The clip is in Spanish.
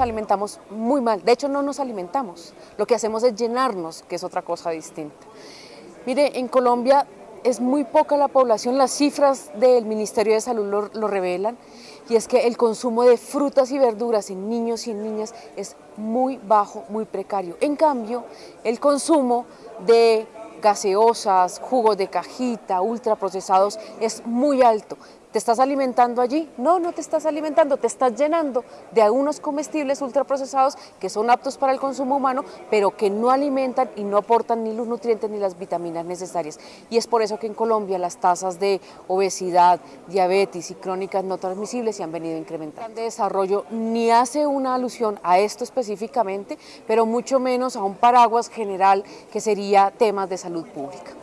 alimentamos muy mal, de hecho no nos alimentamos, lo que hacemos es llenarnos, que es otra cosa distinta. Mire, en Colombia es muy poca la población, las cifras del Ministerio de Salud lo, lo, revelan, y es que el consumo de frutas y verduras en niños y en niñas es muy bajo, muy precario. En cambio, el consumo de gaseosas, jugos de cajita, ultraprocesados es muy alto. ¿Te estás alimentando allí? No, no te estás alimentando, te estás llenando de algunos comestibles ultraprocesados que son aptos para el consumo humano, pero que no alimentan y no aportan ni los nutrientes ni las vitaminas necesarias. Y es por eso que en Colombia las tasas de obesidad, diabetes y crónicas no transmisibles se han venido incrementando. De desarrollo ni hace una alusión a esto específicamente, pero mucho menos a un paraguas general que sería temas de salud Saúde Pública.